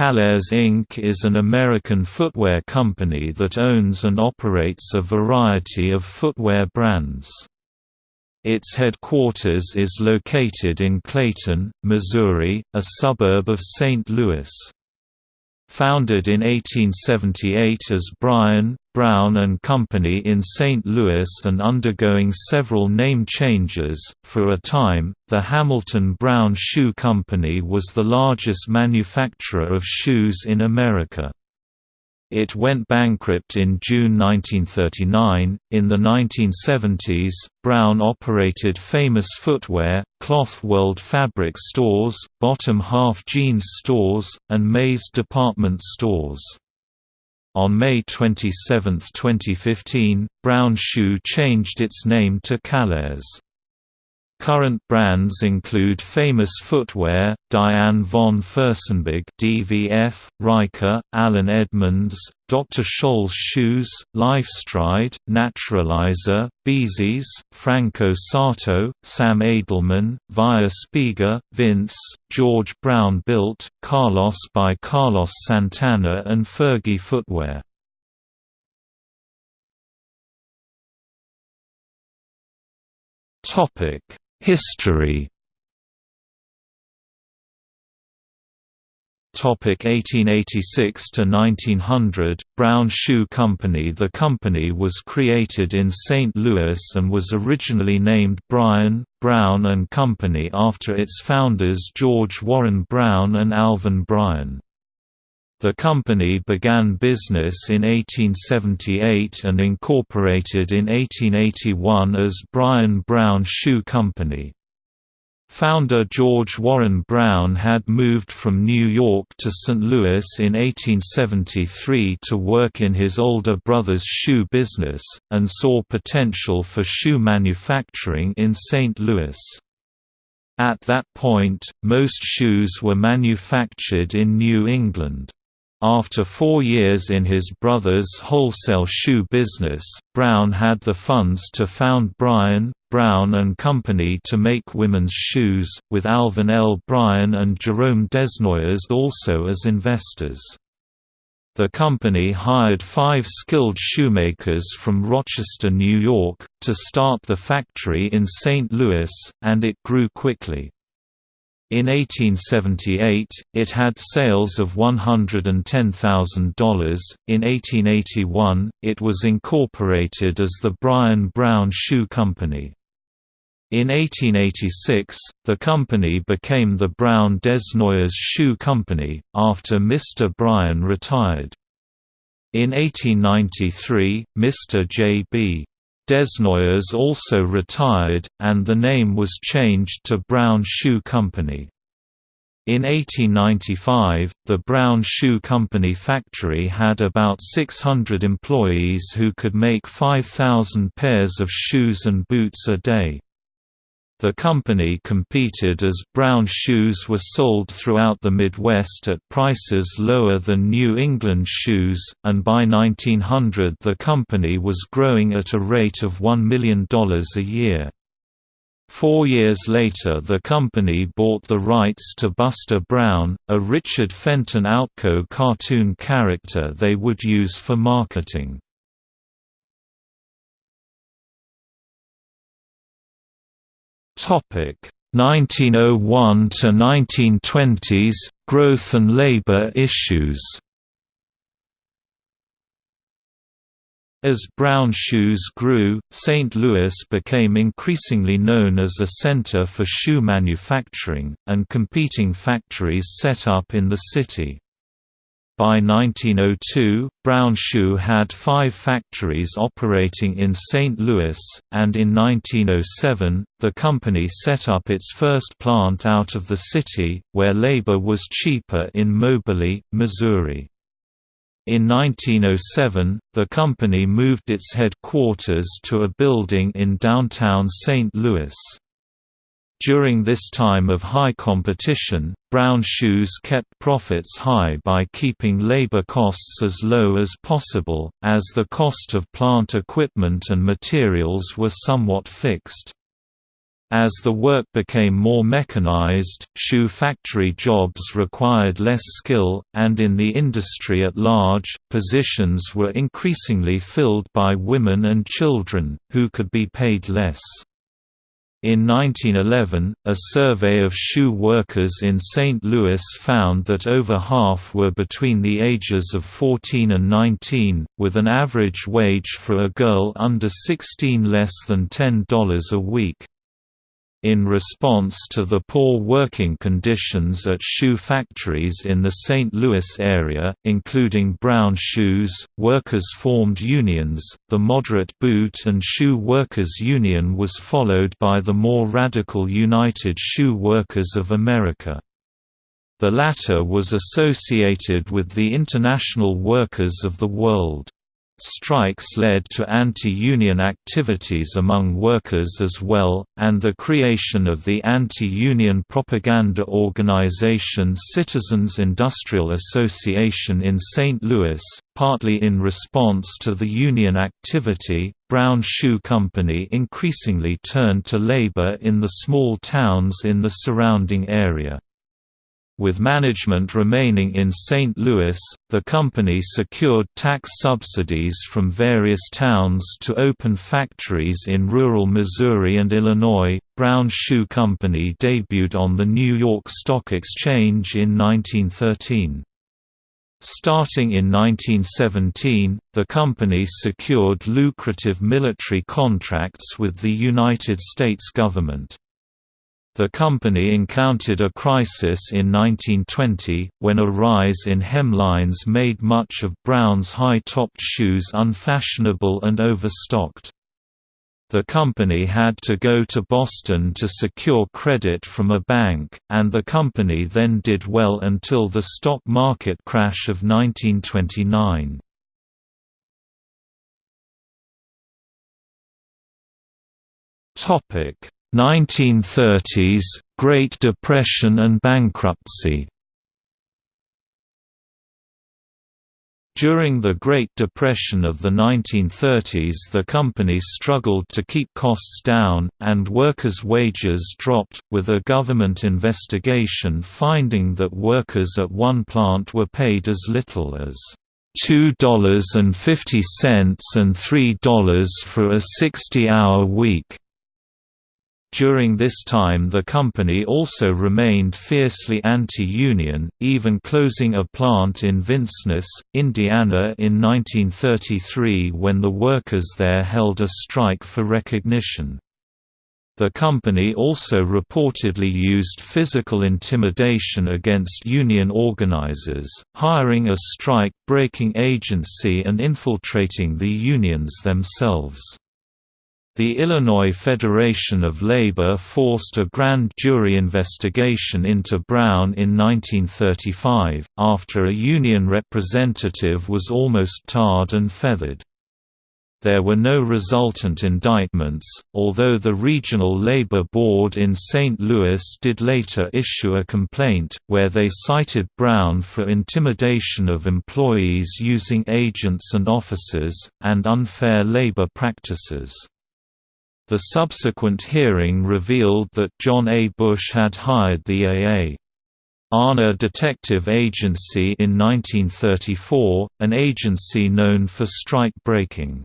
Caleres Inc. is an American footwear company that owns and operates a variety of footwear brands. Its headquarters is located in Clayton, Missouri, a suburb of St. Louis. Founded in 1878 as Bryan, Brown and Company in St. Louis and undergoing several name changes, for a time, the Hamilton Brown Shoe Company was the largest manufacturer of shoes in America. It went bankrupt in June 1939. In the 1970s, Brown operated famous footwear, Cloth World fabric stores, bottom half jeans stores, and Mays department stores. On May 27, 2015, Brown Shoe changed its name to Caleres. Current brands include Famous Footwear, Diane von Furstenberg DVF, Ryka, Allen Edmonds, Dr. Scholl's Shoes, Lifestride, Naturalizer, Bzees, Franco Sarto, Sam Edelman, Via Spiga, Vince, George Brown Built, Carlos by Carlos Santana and Fergie Footwear. Topic History Topic 1886 to 1900 Brown Shoe Company The company was created in St. Louis and was originally named Bryan, Brown and Company after its founders George Warren Brown and Alvin Bryan. The company began business in 1878 and incorporated in 1881 as Bryan Brown Shoe Company. Founder George Warren Brown had moved from New York to St. Louis in 1873 to work in his older brother's shoe business, and saw potential for shoe manufacturing in St. Louis. At that point, most shoes were manufactured in New England. After four years in his brother's wholesale shoe business, Brown had the funds to found Bryan, Brown and Company to make women's shoes, with Alvin L. Bryan and Jerome Desnoyers also as investors. The company hired five skilled shoemakers from Rochester, New York, to start the factory in St. Louis, and it grew quickly. In 1878, it had sales of $110,000. In 1881, it was incorporated as the Bryan Brown Shoe Company. In 1886, the company became the Brown Desnoyers Shoe Company, after Mr. Bryan retired. In 1893, Mr. J.B. Desnoyers also retired, and the name was changed to Brown Shoe Company. In 1895, the Brown Shoe Company factory had about 600 employees who could make 5,000 pairs of shoes and boots a day. The company competed as brown shoes were sold throughout the Midwest at prices lower than New England shoes, and by 1900 the company was growing at a rate of $1 million a year. Four years later the company bought the rights to Buster Brown, a Richard Felton Outcault cartoon character they would use for marketing. 1901 to 1920s growth and labor issues. As brown shoes grew, St. Louis became increasingly known as a center for shoe manufacturing, and competing factories set up in the city. By 1902, Brown Shoe had five factories operating in St. Louis, and in 1907, the company set up its first plant out of the city, where labor was cheaper in Moberly, Missouri. In 1907, the company moved its headquarters to a building in downtown St. Louis. During this time of high competition, Brown Shoes kept profits high by keeping labor costs as low as possible, as the cost of plant equipment and materials were somewhat fixed. As the work became more mechanized, shoe factory jobs required less skill, and in the industry at large, positions were increasingly filled by women and children, who could be paid less. In 1911, a survey of shoe workers in St. Louis found that over half were between the ages of 14 and 19, with an average wage for a girl under 16 less than $10 a week. In response to the poor working conditions at shoe factories in the St. Louis area, including Brown Shoes, workers formed unions. The moderate Boot and Shoe Workers Union was followed by the more radical United Shoe Workers of America. The latter was associated with the International Workers of the World. Strikes led to anti-union activities among workers as well, and the creation of the anti-union propaganda organization Citizens Industrial Association in St. Louis, partly in response to the union activity. Brown Shoe Company increasingly turned to labor in the small towns in the surrounding area. With management remaining in St. Louis, the company secured tax subsidies from various towns to open factories in rural Missouri and Illinois. Brown Shoe Company debuted on the New York Stock Exchange in 1913. Starting in 1917, the company secured lucrative military contracts with the United States government. The company encountered a crisis in 1920, when a rise in hemlines made much of Brown's high-topped shoes unfashionable and overstocked. The company had to go to Boston to secure credit from a bank, and the company then did well until the stock market crash of 1929. 1930s, Great Depression and bankruptcy During the Great Depression of the 1930s the company struggled to keep costs down, and workers' wages dropped, with a government investigation finding that workers at one plant were paid as little as $2.50 and $3 for a 60-hour week. During this time the company also remained fiercely anti-union, even closing a plant in Vincennes, Indiana in 1933 when the workers there held a strike for recognition. The company also reportedly used physical intimidation against union organizers, hiring a strike-breaking agency and infiltrating the unions themselves. The Illinois Federation of Labor forced a grand jury investigation into Brown in 1935, after a union representative was almost tarred and feathered. There were no resultant indictments, although the Regional Labor Board in St. Louis did later issue a complaint, where they cited Brown for intimidation of employees using agents and officers, and unfair labor practices. The subsequent hearing revealed that John A. Bush had hired the A.A. Arna Detective Agency in 1934, an agency known for strike breaking.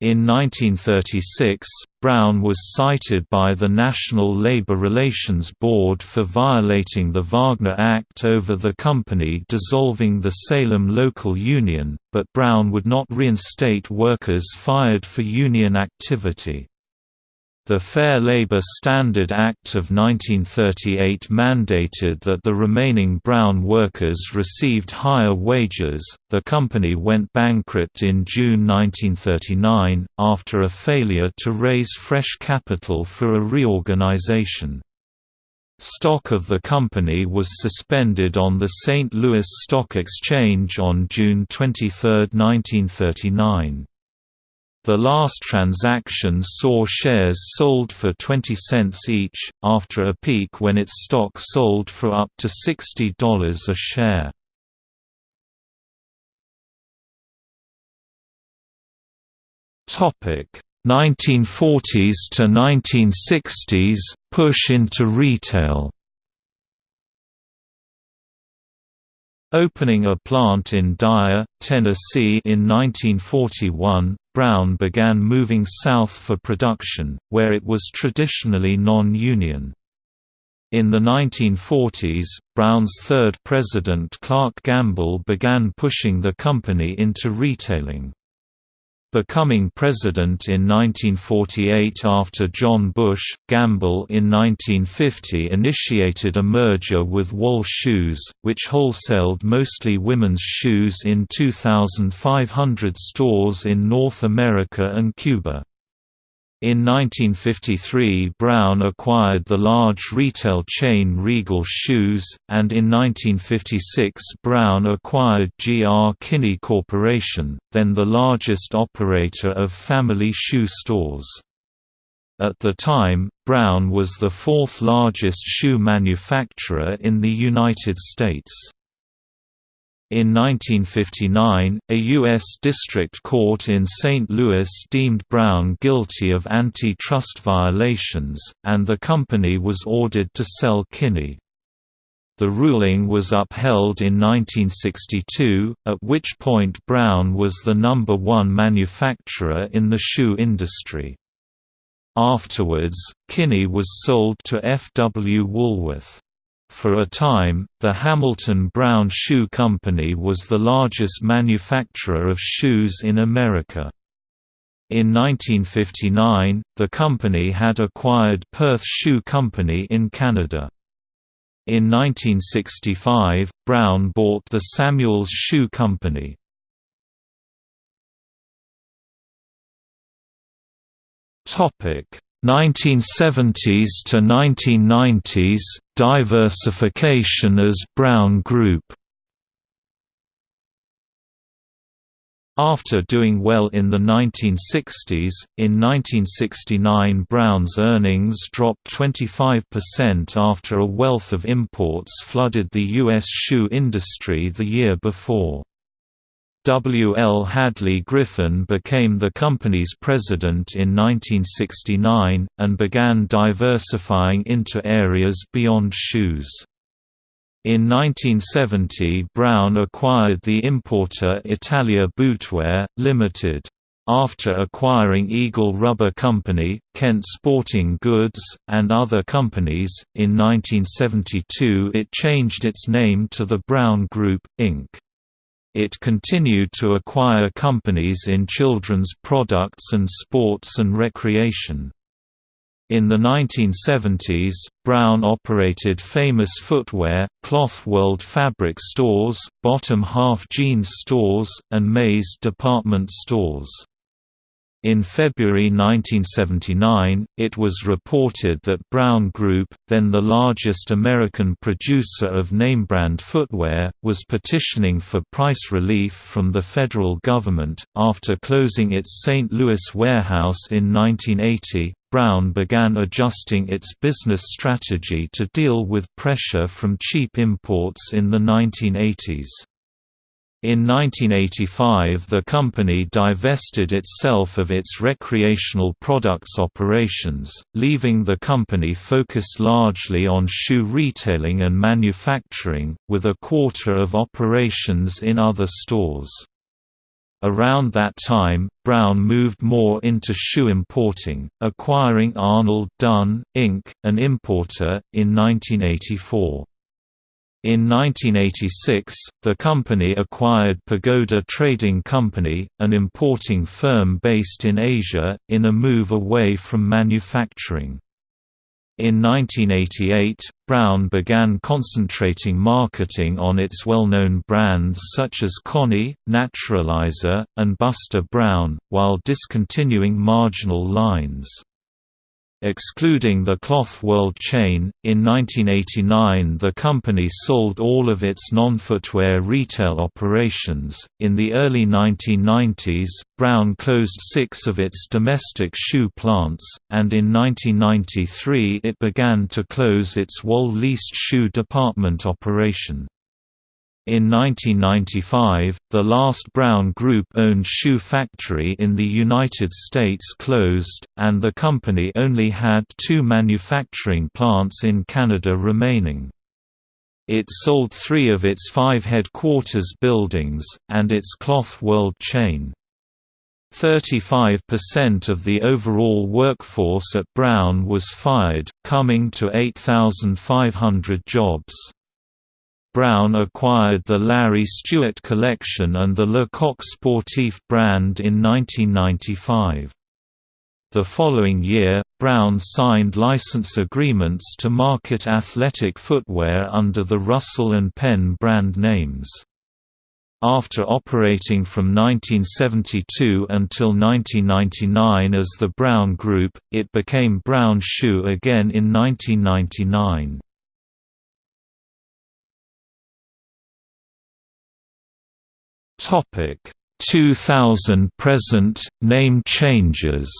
In 1936, Brown was cited by the National Labor Relations Board for violating the Wagner Act over the company dissolving the Salem local union, but Brown would not reinstate workers fired for union activity. The Fair Labor Standard Act of 1938 mandated that the remaining brown workers received higher wages. The company went bankrupt in June 1939, after a failure to raise fresh capital for a reorganization. Stock of the company was suspended on the St. Louis Stock Exchange on June 23, 1939. The last transaction saw shares sold for 20 cents each, after a peak when its stock sold for up to $60 a share. Topic: 1940s to 1960s push into retail Opening a plant in Dyer, Tennessee in 1941, Brown began moving south for production, where it was traditionally non-union. In the 1940s, Brown's third president Clark Gamble began pushing the company into retailing. Becoming president in 1948 after John Bush, Gamble in 1950 initiated a merger with Wohl Shoes, which wholesaled mostly women's shoes in 2,500 stores in North America and Cuba. In 1953 Brown acquired the large retail chain Regal Shoes, and in 1956 Brown acquired G. R. Kinney Corporation, then the largest operator of family shoe stores. At the time, Brown was the fourth largest shoe manufacturer in the United States. In 1959, a U.S. District Court in St. Louis deemed Brown guilty of antitrust violations, and the company was ordered to sell Kinney. The ruling was upheld in 1962, at which point Brown was the number one manufacturer in the shoe industry. Afterwards, Kinney was sold to F. W. Woolworth. For a time, the Hamilton Brown Shoe Company was the largest manufacturer of shoes in America. In 1959, the company had acquired Perth Shoe Company in Canada. In 1965, Brown bought the Samuels Shoe Company. Topic 1970s to 1990s diversification as Brown Group After doing well in the 1960s, in 1969 Brown's earnings dropped 25% after a wealth of imports flooded the U.S. shoe industry the year before. W. L. Hadley Griffin became the company's president in 1969, and began diversifying into areas beyond shoes. In 1970 Brown acquired the importer Italia Bootwear, Limited. After acquiring Eagle Rubber Company, Kent Sporting Goods, and other companies, in 1972 it changed its name to the Brown Group, Inc. It continued to acquire companies in children's products and sports and recreation. In the 1970s, Brown operated Famous Footwear, Cloth World fabric stores, Bottom Half jeans stores, and Mays department stores. In February 1979, it was reported that Brown Group, then the largest American producer of name-brand footwear, was petitioning for price relief from the federal government. After closing its St. Louis warehouse in 1980, Brown began adjusting its business strategy to deal with pressure from cheap imports in the 1980s. In 1985 the company divested itself of its recreational products operations, leaving the company focused largely on shoe retailing and manufacturing, with a quarter of operations in other stores. Around that time, Brown moved more into shoe importing, acquiring Arnold Dunn, Inc., an importer, in 1984. In 1986, the company acquired Pagoda Trading Company, an importing firm based in Asia, in a move away from manufacturing. In 1988, Brown began concentrating marketing on its well-known brands such as Connie, Naturalizer, and Buster Brown, while discontinuing marginal lines. Excluding the Cloth World chain, in 1989 the company sold all of its non-footwear retail operations. In the early 1990s, Brown closed six of its domestic shoe plants, and in 1993 it began to close its Wohl leased shoe department operation. In 1995, the last Brown Group-owned shoe factory in the United States closed, and the company only had two manufacturing plants in Canada remaining. It sold three of its five headquarters buildings, and its Cloth World chain. 35% of the overall workforce at Brown was fired, coming to 8,500 jobs. Brown acquired the Larry Stewart collection and the Le Coq Sportif brand in 1995. The following year, Brown signed license agreements to market athletic footwear under the Russell and Penn brand names. After operating from 1972 until 1999 as the Brown Group, it became Brown Shoe again in 1999. Topic 2000 present name changes.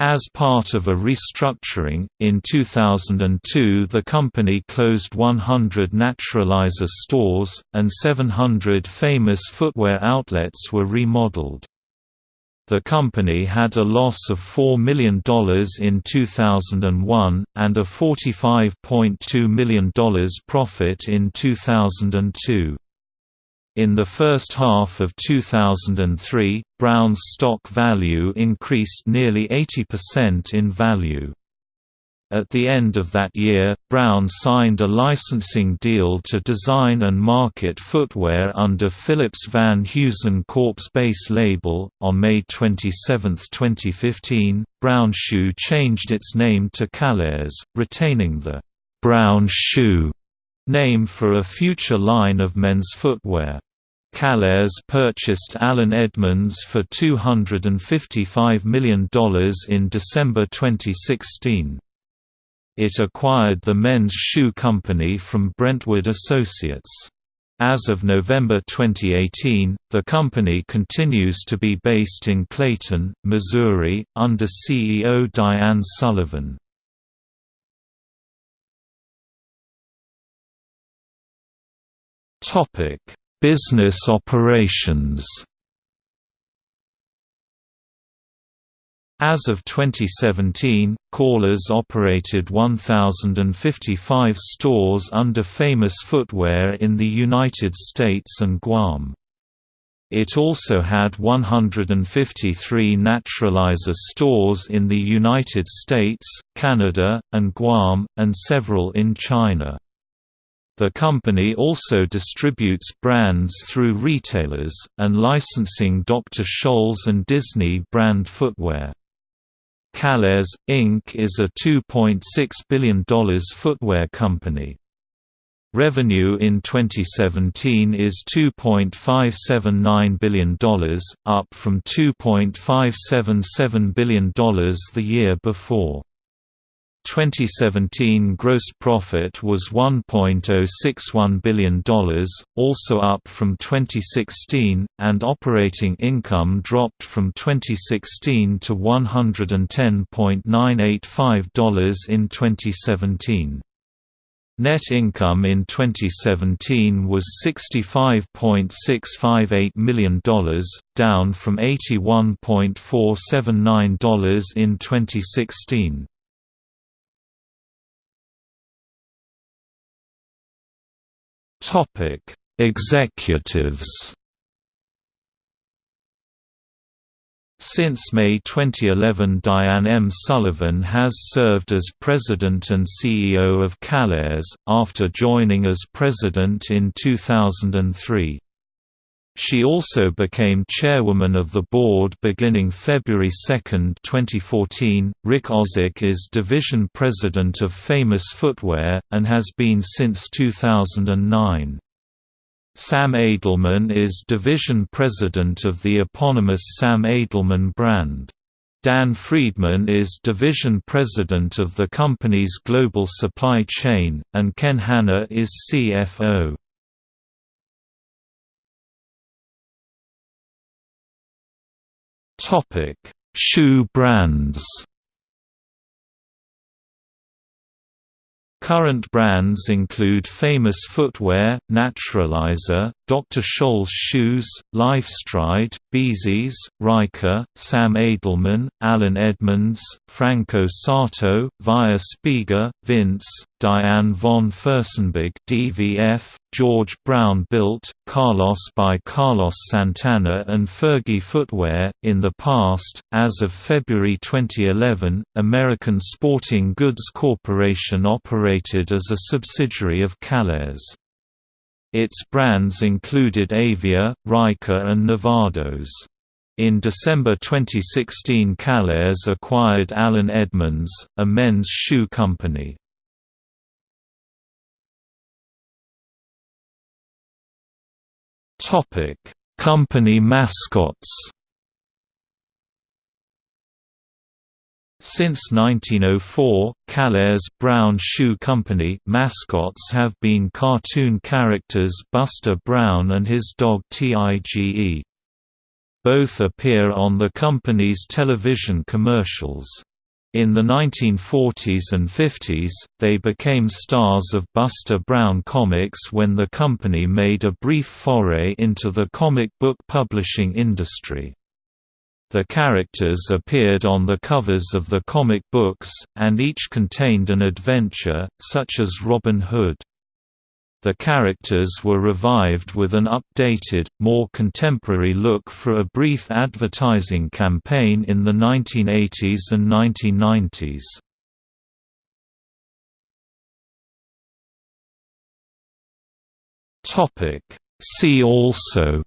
As part of a restructuring, in 2002 the company closed 100 Naturalizer stores, and 700 famous footwear outlets were remodeled. The company had a loss of $4 million in 2001, and a $45.2 million profit in 2002. In the first half of 2003, Brown's stock value increased nearly 80% in value. At the end of that year, Brown signed a licensing deal to design and market footwear under Phillips Van Heusen Corp's base label. On May 27, 2015, Brown Shoe changed its name to Caleres, retaining the Brown Shoe name for a future line of men's footwear. Caleres purchased Allen Edmonds for $255 million in December 2016. It acquired the men's shoe company from Brentwood Associates. As of November 2018, the company continues to be based in Clayton, Missouri, under CEO Diane Sullivan. Business operations. As of 2017, Caleres operated 1,055 stores under Famous Footwear in the United States and Guam. It also had 153 Naturalizer stores in the United States, Canada, and Guam, and several in China. The company also distributes brands through retailers, and licensing Dr. Scholl's and Disney brand footwear. Caleres, Inc. is a $2.6 billion footwear company. Revenue in 2017 is $2.579 billion, up from $2.577 billion the year before. 2017 gross profit was $1.061 billion, also up from 2016, and operating income dropped from 2016 to $110.985 in 2017. Net income in 2017 was $65.658 million, down from $81.479 in 2016. Topic: Executives. Since May 2011 Diane M. Sullivan has served as President and CEO of Caleres, after joining as President in 2003. She also became chairwoman of the board beginning February 2, 2014. Rick Ausick is division president of Famous Footwear, and has been since 2009. Sam Edelman is division president of the eponymous Sam Edelman brand. Dan Friedman is division president of the company's global supply chain, and Ken Hanna is CFO. Topic: Shoe brands. Current brands include Famous Footwear, Naturalizer, Dr. Scholl's Shoes, Lifestride, Bzees, Ryka, Sam Edelman, Allen Edmonds, Franco Sarto, Via Spiga, Vince, Diane von Furstenberg DVF, George Brown Built, Carlos by Carlos Santana and Fergie Footwear. In the past, as of February 2011, American Sporting Goods Corporation operated as a subsidiary of Caleres. Its brands included Avia, Ryka and Nevados. In December 2016 Caleres acquired Allen Edmonds, a men's shoe company. Company mascots. Since 1904, Caleres Brown Shoe Company mascots have been cartoon characters Buster Brown and his dog Tige. Both appear on the company's television commercials. In the 1940s and 50s, they became stars of Buster Brown comics when the company made a brief foray into the comic book publishing industry. The characters appeared on the covers of the comic books, and each contained an adventure, such as Robin Hood. The characters were revived with an updated, more contemporary look for a brief advertising campaign in the 1980s and 1990s. See also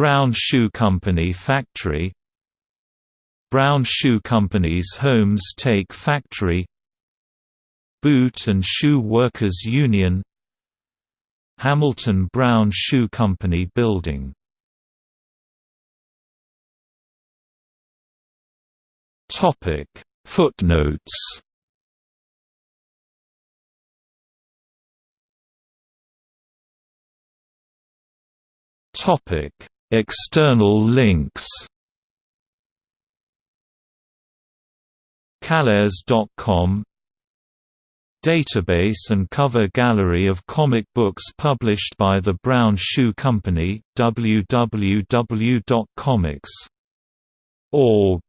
Brown Shoe Company Factory. Brown Shoe Company's Homes Take Factory. Boot and Shoe Workers Union. Hamilton Brown Shoe Company Building. Topic Footnotes. Topic External links. Caleres.com Database and cover gallery of comic books published by the Brown Shoe Company, www.comics.org